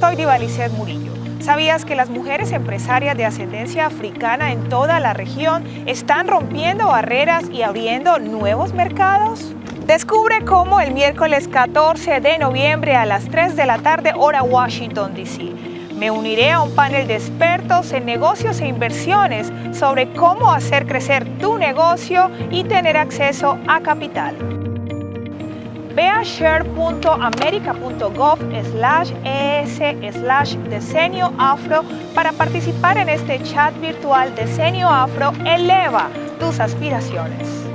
Soy Divalicet Murillo. ¿Sabías que las mujeres empresarias de ascendencia africana en toda la región están rompiendo barreras y abriendo nuevos mercados? Descubre cómo el miércoles 14 de noviembre a las 3 de la tarde hora Washington, D.C. Me uniré a un panel de expertos en negocios e inversiones sobre cómo hacer crecer tu negocio y tener acceso a capital. Share.america.gov slash es slash Decenio Afro para participar en este chat virtual Decenio Afro Eleva tus aspiraciones.